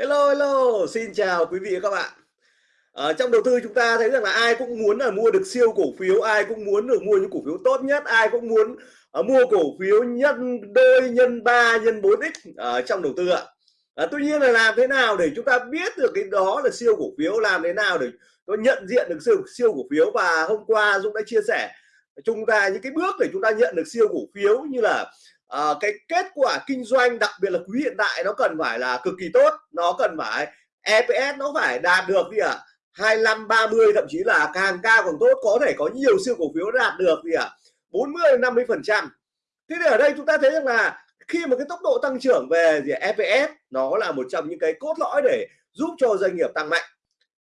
Hello, hello, xin chào quý vị và các bạn. Ở trong đầu tư chúng ta thấy rằng là ai cũng muốn là mua được siêu cổ phiếu, ai cũng muốn được mua những cổ phiếu tốt nhất, ai cũng muốn uh, mua cổ phiếu nhân đôi, nhân 3, nhân 4x ở ờ, trong đầu tư ạ. À, tuy nhiên là làm thế nào để chúng ta biết được cái đó là siêu cổ phiếu, làm thế nào để có nhận diện được siêu, siêu cổ phiếu và hôm qua Dũng đã chia sẻ chúng ta những cái bước để chúng ta nhận được siêu cổ phiếu như là uh, cái kết quả kinh doanh đặc biệt là quý hiện tại nó cần phải là cực kỳ tốt nó cần phải EPS nó phải đạt được gì ạ à? 25 30 thậm chí là càng cao càng tốt có thể có nhiều siêu cổ phiếu đạt được gì ạ à? 40 50 phần trăm thế thì ở đây chúng ta thấy rằng là khi mà cái tốc độ tăng trưởng về gì EPS nó là một trong những cái cốt lõi để giúp cho doanh nghiệp tăng mạnh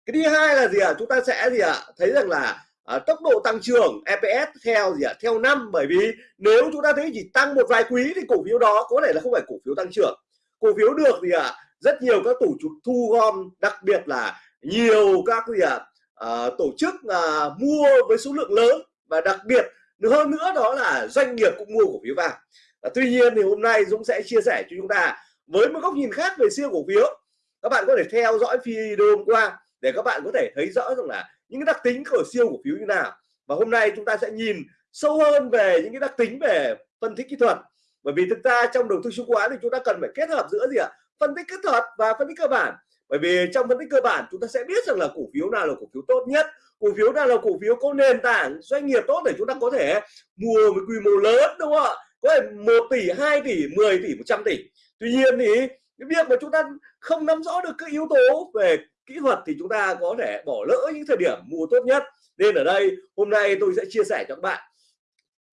cái thứ hai là gì ạ à? chúng ta sẽ gì ạ à? thấy rằng là à, tốc độ tăng trưởng EPS theo gì ạ à? theo năm bởi vì nếu chúng ta thấy chỉ tăng một vài quý thì cổ phiếu đó có thể là không phải cổ phiếu tăng trưởng cổ phiếu được gì ạ à? rất nhiều các tổ chức thu gom đặc biệt là nhiều các gì ạ à? tổ chức à, mua với số lượng lớn và đặc biệt hơn nữa đó là doanh nghiệp cũng mua cổ phiếu vào à, tuy nhiên thì hôm nay Dũng sẽ chia sẻ cho chúng ta với một góc nhìn khác về siêu cổ phiếu các bạn có thể theo dõi video hôm qua để các bạn có thể thấy rõ rằng là những cái đặc tính của siêu cổ phiếu như nào. Và hôm nay chúng ta sẽ nhìn sâu hơn về những cái đặc tính về phân tích kỹ thuật. Bởi vì thực ra trong đầu tư chứng khoán thì chúng ta cần phải kết hợp giữa gì ạ? Phân tích kỹ thuật và phân tích cơ bản. Bởi vì trong phân tích cơ bản chúng ta sẽ biết rằng là cổ phiếu nào là cổ phiếu tốt nhất, cổ phiếu nào là cổ phiếu có nền tảng doanh nghiệp tốt để chúng ta có thể mua với quy mô lớn, đúng không ạ? Có thể 1 tỷ 2 tỷ 10 tỷ 100 tỷ. Tuy nhiên thì cái việc mà chúng ta không nắm rõ được các yếu tố về kỹ thuật thì chúng ta có thể bỏ lỡ những thời điểm mua tốt nhất. Nên ở đây hôm nay tôi sẽ chia sẻ cho các bạn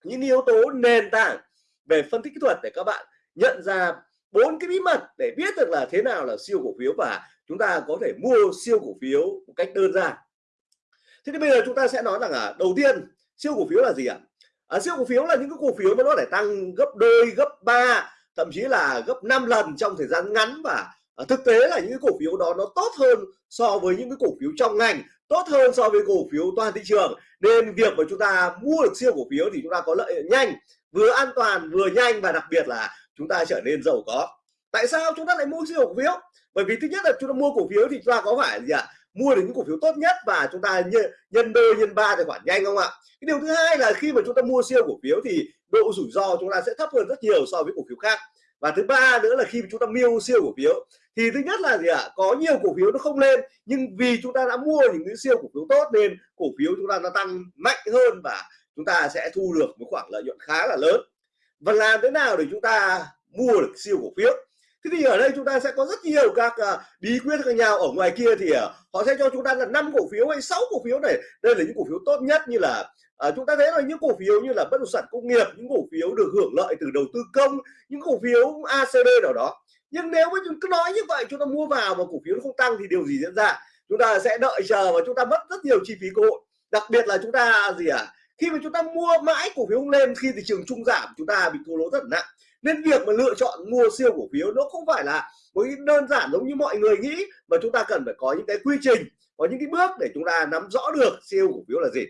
những yếu tố nền tảng về phân tích kỹ thuật để các bạn nhận ra bốn cái bí mật để biết được là thế nào là siêu cổ phiếu và chúng ta có thể mua siêu cổ phiếu một cách đơn giản. Thế thì bây giờ chúng ta sẽ nói rằng là đầu tiên siêu cổ phiếu là gì ạ? À, siêu cổ phiếu là những cái cổ phiếu mà nó để tăng gấp đôi gấp ba thậm chí là gấp 5 lần trong thời gian ngắn và à, thực tế là những cái cổ phiếu đó nó tốt hơn so với những cái cổ phiếu trong ngành tốt hơn so với cổ phiếu toàn thị trường. Nên việc mà chúng ta mua được siêu cổ phiếu thì chúng ta có lợi nhanh vừa an toàn vừa nhanh và đặc biệt là chúng ta trở nên giàu có. Tại sao chúng ta lại mua siêu cổ phiếu? Bởi vì thứ nhất là chúng ta mua cổ phiếu thì chúng ta có phải gì ạ? Mua được những cổ phiếu tốt nhất và chúng ta nhân, nhân đôi nhân ba tài khoản nhanh không ạ? Cái điều thứ hai là khi mà chúng ta mua siêu cổ phiếu thì độ rủi ro chúng ta sẽ thấp hơn rất nhiều so với cổ phiếu khác và thứ ba nữa là khi chúng ta mua siêu cổ phiếu thì thứ nhất là gì ạ? Có nhiều cổ phiếu nó không lên nhưng vì chúng ta đã mua những cái siêu cổ phiếu tốt nên cổ phiếu chúng ta nó tăng mạnh hơn và chúng ta sẽ thu được một khoản lợi nhuận khá là lớn. Và làm thế nào để chúng ta mua được siêu cổ phiếu? Thế thì ở đây chúng ta sẽ có rất nhiều các uh, bí quyết khác nhau. Ở ngoài kia thì uh, họ sẽ cho chúng ta là năm cổ phiếu hay sáu cổ phiếu này. Đây là những cổ phiếu tốt nhất như là à, chúng ta thấy là những cổ phiếu như là bất động sản công nghiệp những cổ phiếu được hưởng lợi từ đầu tư công những cổ phiếu ACB nào đó. Nhưng nếu mà chúng cứ nói như vậy chúng ta mua vào mà cổ phiếu nó không tăng thì điều gì diễn ra? Chúng ta sẽ đợi chờ và chúng ta mất rất nhiều chi phí cơ hội. Đặc biệt là chúng ta gì à khi mà chúng ta mua mãi cổ phiếu không lên khi thị trường trung giảm chúng ta bị thua lỗ rất nặng. Nên việc mà lựa chọn mua siêu cổ phiếu nó không phải là một cái đơn giản giống như mọi người nghĩ mà chúng ta cần phải có những cái quy trình có những cái bước để chúng ta nắm rõ được siêu cổ phiếu là gì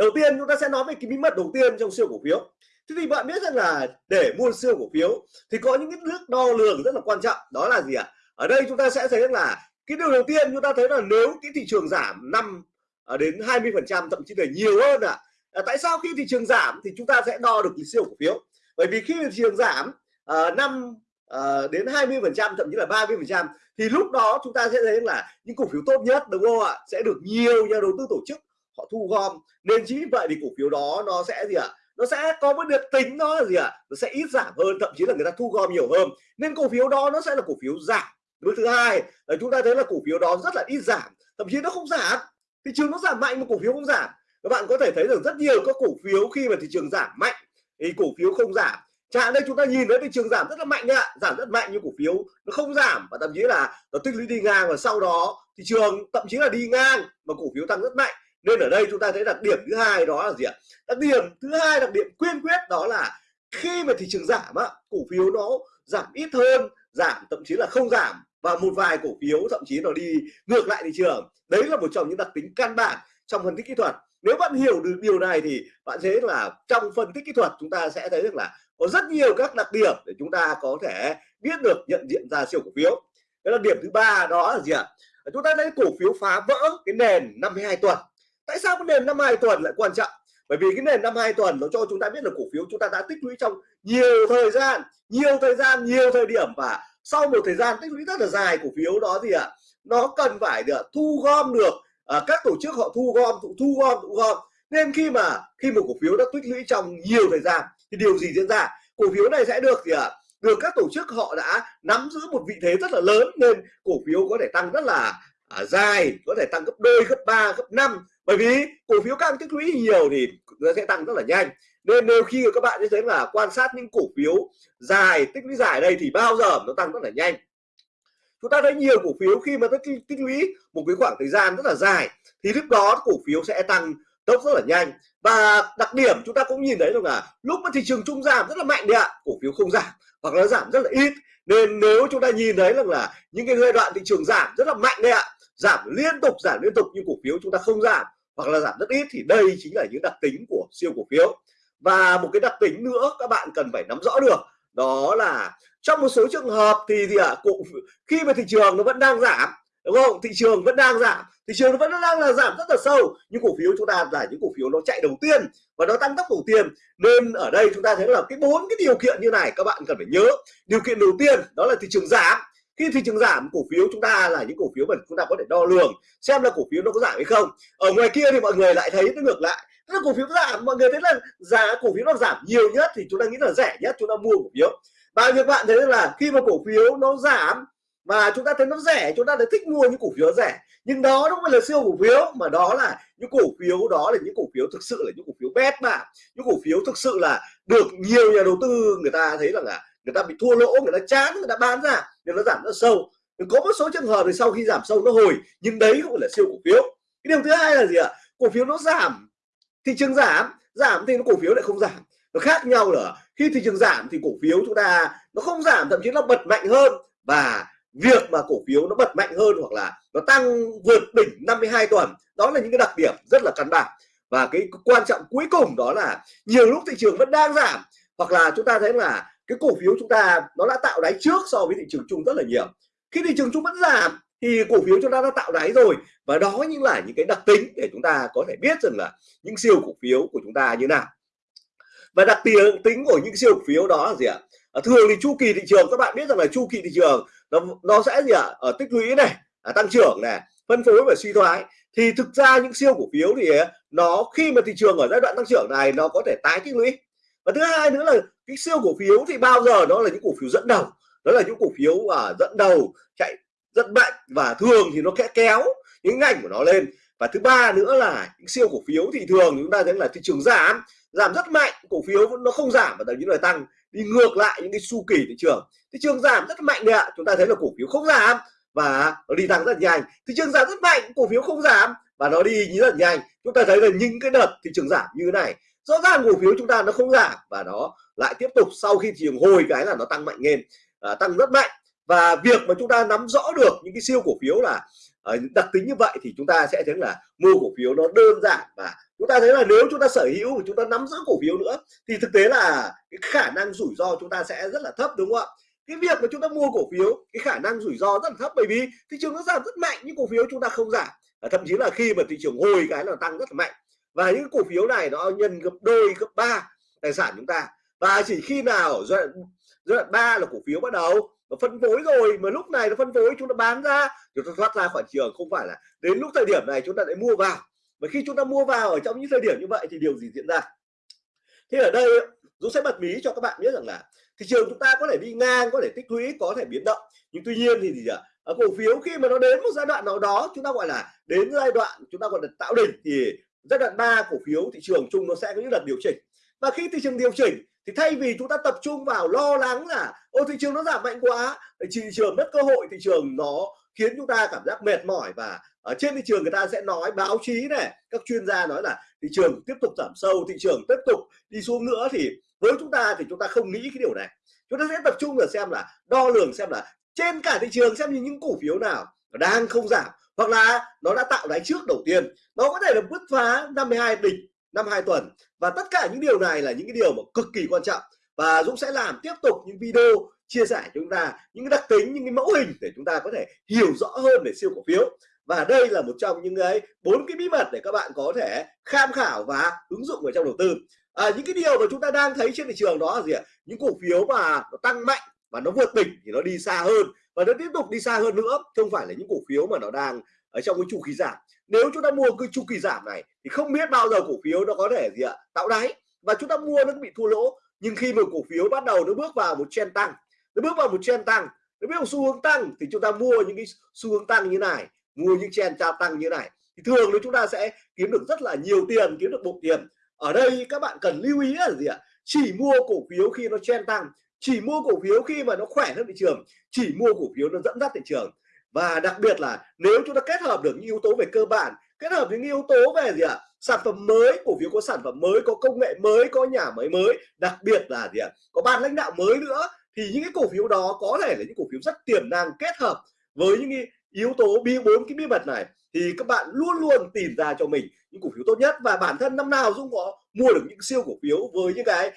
đầu tiên chúng ta sẽ nói về cái bí mật đầu tiên trong siêu cổ phiếu thế thì bạn biết rằng là để mua siêu cổ phiếu thì có những cái nước đo lường rất là quan trọng đó là gì ạ à? ở đây chúng ta sẽ thấy là cái điều đầu tiên chúng ta thấy là nếu cái thị trường giảm năm à, đến 20 phần trăm thậm chí là nhiều hơn à. à tại sao khi thị trường giảm thì chúng ta sẽ đo được cái siêu cổ phiếu bởi vì khi thị trường giảm à, năm à, đến 20 phần trăm thậm chí là 30 phần trăm thì lúc đó chúng ta sẽ thấy là những cổ phiếu tốt nhất đúng không ạ sẽ được nhiều nhà đầu tư tổ chức họ thu gom. Nên chính vì vậy thì cổ phiếu đó nó sẽ gì ạ? À? nó sẽ có một được tính nó là gì ạ? À? nó sẽ ít giảm hơn, thậm chí là người ta thu gom nhiều hơn. Nên cổ phiếu đó nó sẽ là cổ phiếu giảm. Bước thứ hai là chúng ta thấy là cổ phiếu đó rất là ít giảm, thậm chí nó không giảm. Thị trường nó giảm mạnh mà cổ phiếu không giảm. Các bạn có thể thấy được rất nhiều các cổ phiếu khi mà thị trường giảm mạnh thì cổ phiếu không giảm. Chẳng đây chúng ta nhìn thấy thị trường giảm rất là mạnh ạ giảm rất mạnh nhưng cổ phiếu nó không giảm và thậm chí là nó tích lũy đi ngang và sau đó thị trường thậm chí là đi ngang mà cổ phiếu tăng rất mạnh nên ở đây chúng ta thấy đặc điểm thứ hai đó là gì ạ? Đặc điểm thứ hai, đặc điểm quyên quyết đó là khi mà thị trường giảm á, cổ phiếu nó giảm ít hơn, giảm thậm chí là không giảm và một vài cổ phiếu thậm chí nó đi ngược lại thị trường. Đấy là một trong những đặc tính căn bản trong phân tích kỹ thuật. Nếu bạn hiểu được điều này thì bạn thấy là trong phân tích kỹ thuật chúng ta sẽ thấy được là có rất nhiều các đặc điểm để chúng ta có thể biết được nhận diện ra siêu cổ phiếu. Cái đặc điểm thứ ba đó là gì ạ? Chúng ta thấy cổ phiếu phá vỡ cái nền 52 tuần tại sao cái nền 52 tuần lại quan trọng? Bởi vì cái nền 52 tuần nó cho chúng ta biết là cổ phiếu chúng ta đã tích lũy trong nhiều thời gian nhiều thời gian nhiều thời điểm. Và sau một thời gian tích lũy rất là dài cổ phiếu đó gì ạ à, nó cần phải được thu gom được à, các tổ chức họ thu gom thu, thu gom thu gom. Nên khi mà khi một cổ phiếu đã tích lũy trong nhiều thời gian thì điều gì diễn ra? Cổ phiếu này sẽ được gì ạ à, được các tổ chức họ đã nắm giữ một vị thế rất là lớn nên cổ phiếu có thể tăng rất là à, dài có thể tăng gấp đôi gấp ba, gấp năm bởi vì cổ phiếu càng tích lũy nhiều thì nó sẽ tăng rất là nhanh. Nên nếu khi các bạn như thế là quan sát những cổ phiếu dài tích lũy dài đây thì bao giờ nó tăng rất là nhanh. Chúng ta thấy nhiều cổ phiếu khi mà tích, tích lũy một cái khoảng thời gian rất là dài thì lúc đó cổ phiếu sẽ tăng tốc rất là nhanh. Và đặc điểm chúng ta cũng nhìn thấy được là lúc mà thị trường chung giảm rất là mạnh đấy ạ cổ phiếu không giảm hoặc là giảm rất là ít. Nên nếu chúng ta nhìn thấy rằng là những cái giai đoạn thị trường giảm rất là mạnh đấy ạ giảm liên tục giảm liên tục nhưng cổ phiếu chúng ta không giảm hoặc là giảm rất ít thì đây chính là những đặc tính của siêu cổ phiếu. Và một cái đặc tính nữa các bạn cần phải nắm rõ được đó là trong một số trường hợp thì gì ạ à, khi mà thị trường nó vẫn đang giảm đúng không? Thị trường vẫn đang giảm thị trường nó vẫn đang là giảm rất là sâu nhưng cổ phiếu chúng ta là những cổ phiếu nó chạy đầu tiên và nó tăng tốc đầu tiên. Nên ở đây chúng ta thấy là cái bốn cái điều kiện như này các bạn cần phải nhớ. Điều kiện đầu tiên đó là thị trường giảm khi thị trường giảm cổ phiếu chúng ta là những cổ phiếu mà chúng ta có thể đo lường xem là cổ phiếu nó có giảm hay không ở ngoài kia thì mọi người lại thấy nó ngược lại tức là cổ phiếu giảm mọi người thấy là giá cổ phiếu nó giảm nhiều nhất thì chúng ta nghĩ là rẻ nhất chúng ta mua cổ phiếu và việc bạn thấy là khi mà cổ phiếu nó giảm mà chúng ta thấy nó rẻ chúng ta lại thích mua những cổ phiếu rẻ nhưng đó không phải là siêu cổ phiếu mà đó là những cổ phiếu đó là những cổ phiếu thực sự là những cổ phiếu bét mà những cổ phiếu thực sự là được nhiều nhà đầu tư người ta thấy rằng là người ta bị thua lỗ người ta chán người ta bán ra nên nó giảm rất sâu. Có một số trường hợp thì sau khi giảm sâu nó hồi, nhưng đấy không phải là siêu cổ phiếu. Cái điều thứ hai là gì ạ? Cổ phiếu nó giảm, thị trường giảm giảm thì nó cổ phiếu lại không giảm. Nó khác nhau là khi thị trường giảm thì cổ phiếu chúng ta nó không giảm, thậm chí nó bật mạnh hơn. Và việc mà cổ phiếu nó bật mạnh hơn hoặc là nó tăng vượt đỉnh 52 tuần, đó là những cái đặc điểm rất là căn bản. Và cái quan trọng cuối cùng đó là nhiều lúc thị trường vẫn đang giảm, hoặc là chúng ta thấy là cái cổ phiếu chúng ta nó đã tạo đáy trước so với thị trường chung rất là nhiều. Khi thị trường chung vẫn giảm thì cổ phiếu chúng ta đã tạo đáy rồi. Và đó những là những cái đặc tính để chúng ta có thể biết rằng là những siêu cổ phiếu của chúng ta như nào. Và đặc tính của những siêu cổ phiếu đó là gì ạ? À, thường thì chu kỳ thị trường các bạn biết rằng là chu kỳ thị trường nó nó sẽ gì ạ? À? ở tích lũy này à, tăng trưởng này phân phối và suy thoái. Thì thực ra những siêu cổ phiếu thì à, nó khi mà thị trường ở giai đoạn tăng trưởng này nó có thể tái tích lũy và thứ hai nữa là cái siêu cổ phiếu thì bao giờ đó là những cổ phiếu dẫn đầu? Đó là những cổ phiếu à, dẫn đầu chạy rất mạnh và thường thì nó kẽ kéo những ngành của nó lên. Và thứ ba nữa là những siêu cổ phiếu thì thường chúng ta thấy là thị trường giảm giảm rất mạnh cổ phiếu nó không giảm và thậm chí là tăng. Đi ngược lại những cái chu kỳ thị trường. Thị trường giảm rất mạnh đấy ạ. Chúng ta thấy là cổ phiếu không giảm và nó đi tăng rất nhanh. Thị trường giảm rất mạnh cổ phiếu không giảm và nó đi rất nhanh. Chúng ta thấy là những cái đợt thị trường giảm như thế này rõ ràng cổ phiếu chúng ta nó không giảm và nó lại tiếp tục sau khi thị trường hồi cái là nó tăng mạnh lên à, tăng rất mạnh. Và việc mà chúng ta nắm rõ được những cái siêu cổ phiếu là à, đặc tính như vậy thì chúng ta sẽ thấy là mua cổ phiếu nó đơn giản và chúng ta thấy là nếu chúng ta sở hữu và chúng ta nắm giữ cổ phiếu nữa thì thực tế là cái khả năng rủi ro chúng ta sẽ rất là thấp đúng không ạ? Cái việc mà chúng ta mua cổ phiếu cái khả năng rủi ro rất là thấp bởi vì thị trường nó giảm rất mạnh nhưng cổ phiếu chúng ta không giảm. Và thậm chí là khi mà thị trường hồi cái là tăng rất là mạnh và những cổ phiếu này nó nhân gấp đôi, gấp ba tài sản chúng ta. Và chỉ khi nào giai đoạn giai đoạn ba là cổ phiếu bắt đầu nó phân phối rồi, mà lúc này nó phân phối, chúng ta bán ra, chúng ta thoát ra khỏi trường. Không phải là đến lúc thời điểm này chúng ta lại mua vào. Và khi chúng ta mua vào ở trong những thời điểm như vậy thì điều gì diễn ra? Thế ở đây, Dũng sẽ bật mí cho các bạn biết rằng là thị trường chúng ta có thể đi ngang, có thể tích lũy, có thể biến động. Nhưng tuy nhiên thì gì ạ ở cổ phiếu khi mà nó đến một giai đoạn nào đó, chúng ta gọi là đến giai đoạn chúng ta gọi là tạo đỉnh, thì giai đoạn 3 cổ phiếu thị trường chung nó sẽ có những đợt điều chỉnh. Và khi thị trường điều chỉnh thì thay vì chúng ta tập trung vào lo lắng là, ô, thị trường nó giảm mạnh quá thị trường mất cơ hội, thị trường nó khiến chúng ta cảm giác mệt mỏi và ở trên thị trường người ta sẽ nói, báo chí này, các chuyên gia nói là thị trường tiếp tục giảm sâu, thị trường tiếp tục đi xuống nữa thì với chúng ta thì chúng ta không nghĩ cái điều này. Chúng ta sẽ tập trung vào xem là, đo lường xem là trên cả thị trường xem như những cổ phiếu nào đang không giảm hoặc là nó đã tạo đáy trước đầu tiên nó có thể là bứt phá 52 đỉnh năm hai tuần. Và tất cả những điều này là những cái điều mà cực kỳ quan trọng. Và Dũng sẽ làm tiếp tục những video chia sẻ cho chúng ta những cái đặc tính những cái mẫu hình để chúng ta có thể hiểu rõ hơn về siêu cổ phiếu. Và đây là một trong những cái bốn cái bí mật để các bạn có thể tham khảo và ứng dụng ở trong đầu tư. À, những cái điều mà chúng ta đang thấy trên thị trường đó là gì ạ? Những cổ phiếu mà nó tăng mạnh và nó vượt đỉnh thì nó đi xa hơn. Và nó tiếp tục đi xa hơn nữa không phải là những cổ phiếu mà nó đang ở trong cái chu kỳ giảm. Nếu chúng ta mua cái chu kỳ giảm này thì không biết bao giờ cổ phiếu nó có thể gì ạ, tạo đáy. Và chúng ta mua nó bị thua lỗ, nhưng khi mà cổ phiếu bắt đầu nó bước vào một trend tăng, nó bước vào một trend tăng, nó bước vào xu hướng tăng thì chúng ta mua những cái xu hướng tăng như này, mua những trend tra tăng như này. Thì thường thì chúng ta sẽ kiếm được rất là nhiều tiền, kiếm được bộ tiền ở đây các bạn cần lưu ý là gì ạ? Chỉ mua cổ phiếu khi nó trend tăng chỉ mua cổ phiếu khi mà nó khỏe hơn thị trường, chỉ mua cổ phiếu nó dẫn dắt thị trường. Và đặc biệt là nếu chúng ta kết hợp được những yếu tố về cơ bản, kết hợp những yếu tố về gì ạ? Sản phẩm mới, cổ phiếu có sản phẩm mới, có công nghệ mới, có nhà máy mới, đặc biệt là gì ạ? Có ban lãnh đạo mới nữa, thì những cái cổ phiếu đó có thể là những cổ phiếu rất tiềm năng kết hợp với những cái yếu tố bí bốn cái bí mật này, thì các bạn luôn luôn tìm ra cho mình những cổ phiếu tốt nhất. Và bản thân năm nào Dũng có mua được những siêu cổ phiếu với những cái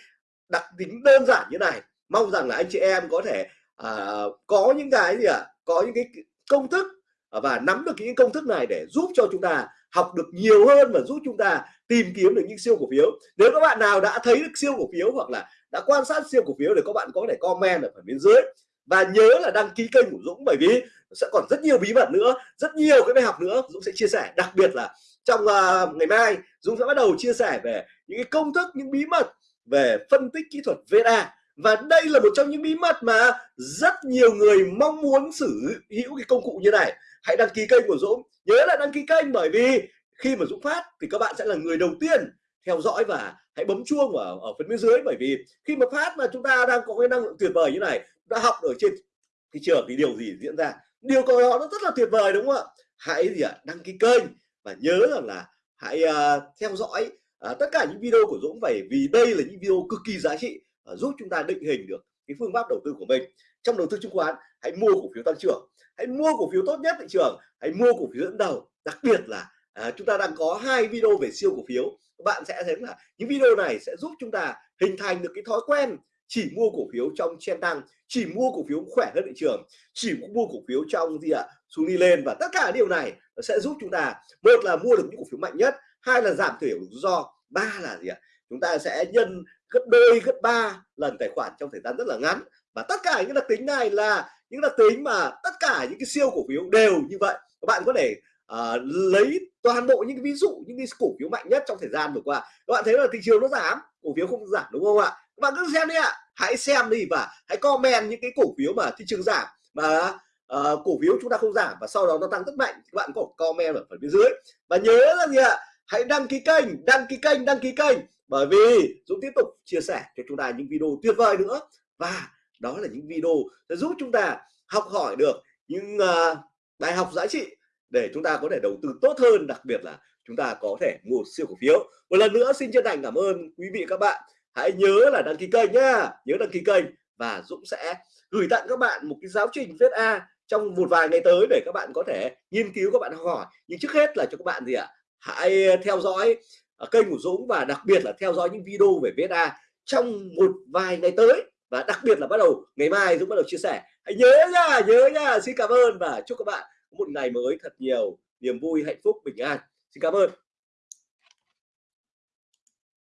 đặc tính đơn giản như này mong rằng là anh chị em có thể à, có những cái gì ạ? À, có những cái công thức à, và nắm được những công thức này để giúp cho chúng ta học được nhiều hơn và giúp chúng ta tìm kiếm được những siêu cổ phiếu. Nếu các bạn nào đã thấy được siêu cổ phiếu hoặc là đã quan sát siêu cổ phiếu thì các bạn có thể comment ở phần bên dưới. Và nhớ là đăng ký kênh của Dũng bởi vì sẽ còn rất nhiều bí mật nữa rất nhiều cái bài học nữa. Dũng sẽ chia sẻ đặc biệt là trong uh, ngày mai Dũng sẽ bắt đầu chia sẻ về những cái công thức những bí mật về phân tích kỹ thuật VNA và đây là một trong những bí mật mà rất nhiều người mong muốn sử hữu cái công cụ như này. Hãy đăng ký kênh của Dũng. Nhớ là đăng ký kênh bởi vì khi mà Dũng phát thì các bạn sẽ là người đầu tiên theo dõi và hãy bấm chuông ở, ở phần bên dưới. Bởi vì khi mà phát mà chúng ta đang có cái năng lượng tuyệt vời như này đã học ở trên thị trường thì điều gì diễn ra? Điều đó nó rất là tuyệt vời đúng không ạ? Hãy gì ạ? Đăng ký kênh và nhớ rằng là hãy uh, theo dõi uh, tất cả những video của Dũng. Bởi vì đây là những video cực kỳ giá trị. Ờ, giúp chúng ta định hình được cái phương pháp đầu tư của mình. Trong đầu tư chứng khoán hãy mua cổ phiếu tăng trưởng. Hãy mua cổ phiếu tốt nhất thị trường hãy mua cổ phiếu dẫn đầu. Đặc biệt là à, chúng ta đang có hai video về siêu cổ phiếu. Các bạn sẽ thấy là những video này sẽ giúp chúng ta hình thành được cái thói quen chỉ mua cổ phiếu trong chen tăng chỉ mua cổ phiếu khỏe hơn thị trường chỉ mua cổ phiếu trong gì ạ à, xuống đi lên. Và tất cả điều này sẽ giúp chúng ta một là mua được những cổ phiếu mạnh nhất hai là giảm thiểu rủi ro ba là gì ạ à? chúng ta sẽ nhân gấp đôi gấp ba lần tài khoản trong thời gian rất là ngắn. Và tất cả những đặc tính này là những đặc tính mà tất cả những cái siêu cổ phiếu đều như vậy. Các bạn có thể uh, lấy toàn bộ những cái ví dụ những cái cổ phiếu mạnh nhất trong thời gian vừa qua. Các bạn thấy là thị trường nó giảm cổ phiếu không giảm đúng không ạ? Các bạn cứ xem đi ạ hãy xem đi và hãy comment những cái cổ phiếu mà thị trường giảm mà uh, cổ phiếu chúng ta không giảm và sau đó nó tăng rất mạnh các bạn có comment ở phần bên dưới. Và nhớ là gì ạ? Hãy đăng ký kênh đăng ký kênh đăng ký kênh bởi vì Dũng tiếp tục chia sẻ cho chúng ta những video tuyệt vời nữa. Và đó là những video sẽ giúp chúng ta học hỏi được những uh, bài học giá trị để chúng ta có thể đầu tư tốt hơn đặc biệt là chúng ta có thể mua siêu cổ phiếu. Một lần nữa xin chân thành cảm ơn quý vị các bạn. Hãy nhớ là đăng ký kênh nhá. Nhớ đăng ký kênh và Dũng sẽ gửi tặng các bạn một cái giáo trình viết A trong một vài ngày tới để các bạn có thể nghiên cứu các bạn học hỏi. Nhưng trước hết là cho các bạn gì ạ? Hãy theo dõi kênh của Dũng và đặc biệt là theo dõi những video về VSA trong một vài ngày tới. Và đặc biệt là bắt đầu ngày mai Dũng bắt đầu chia sẻ. Hãy nhớ nha nhớ nha. Xin cảm ơn và chúc các bạn một ngày mới thật nhiều, niềm vui, hạnh phúc, bình an. Xin cảm ơn.